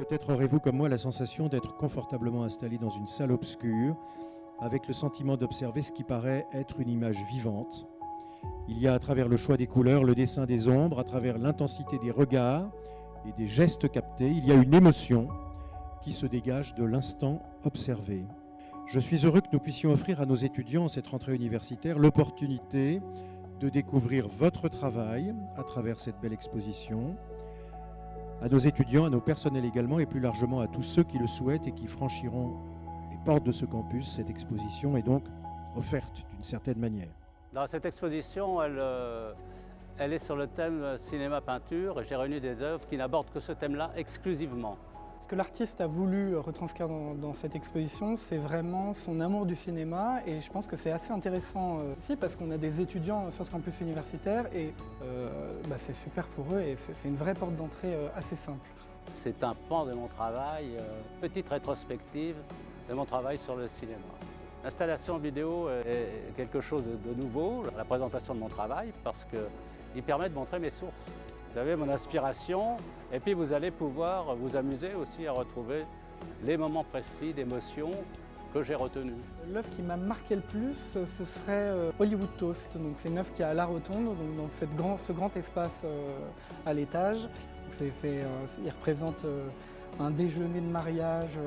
Peut-être aurez-vous comme moi la sensation d'être confortablement installé dans une salle obscure, avec le sentiment d'observer ce qui paraît être une image vivante. Il y a à travers le choix des couleurs, le dessin des ombres, à travers l'intensité des regards et des gestes captés, il y a une émotion qui se dégage de l'instant observé. Je suis heureux que nous puissions offrir à nos étudiants cette rentrée universitaire l'opportunité de découvrir votre travail à travers cette belle exposition, à nos étudiants, à nos personnels également, et plus largement à tous ceux qui le souhaitent et qui franchiront les portes de ce campus. Cette exposition est donc offerte d'une certaine manière. Dans cette exposition, elle, euh, est sur le thème cinéma-peinture et j'ai réuni des œuvres qui n'abordent que ce thème-là exclusivement. Ce que l'artiste a voulu retranscrire dans, cette exposition, c'est vraiment son amour du cinéma et je pense que c'est assez intéressant euh, ici parce qu'on a des étudiants sur ce campus universitaire et euh, bah, c'est super pour eux et c'est une vraie porte d'entrée euh, assez simple. C'est un pan de mon travail, petite rétrospective de mon travail sur le cinéma. L'installation vidéo est quelque chose de nouveau, la présentation de mon travail, parce qu'il permet de montrer mes sources. Vous avez mon inspiration et puis vous allez pouvoir vous amuser aussi à retrouver les moments précis d'émotion que j'ai retenus. L'œuvre qui m'a marqué le plus, ce serait euh, Hollywood Toast. C'est une œuvre qui est à la rotonde, donc, cette grand, ce grand espace euh, à l'étage. Euh, il représente un déjeuner de mariage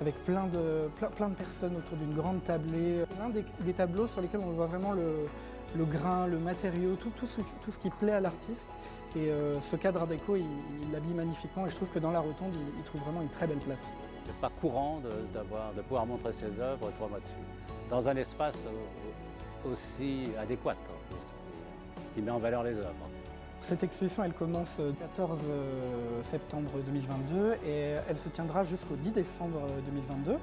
avec plein de, plein, de personnes autour d'une grande tablée. L'un des, tableaux sur lesquels on voit vraiment le, grain, le matériau, tout, tout, tout ce qui plaît à l'artiste. Et euh, ce cadre déco, il l'habille magnifiquement et je trouve que dans la rotonde, il, trouve vraiment une très belle place. Ce n'est pas courant de, de, pouvoir montrer ses œuvres trois mois de suite, dans un espace aussi adéquat, hein, qui met en valeur les œuvres. Cette exposition, elle commence le 14 euh, septembre 2022 et elle se tiendra jusqu'au 10 décembre 2022.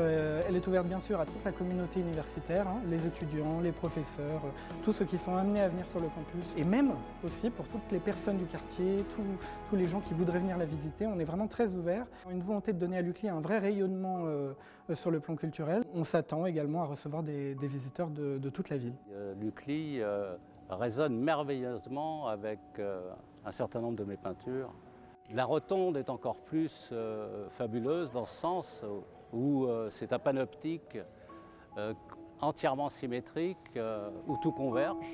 Euh, elle est ouverte bien sûr à toute la communauté universitaire, hein, les étudiants, les professeurs, tous ceux qui sont amenés à venir sur le campus et même aussi pour toutes les personnes du quartier, tous, les gens qui voudraient venir la visiter. On est vraiment très ouvert. Une volonté de donner à l'UCLI un vrai rayonnement euh, sur le plan culturel. On s'attend également à recevoir des, visiteurs de, toute la ville. L'UCLI résonne merveilleusement avec euh, un certain nombre de mes peintures. La rotonde est encore plus euh, fabuleuse dans ce sens où euh, c'est un panoptique entièrement symétrique, où tout converge.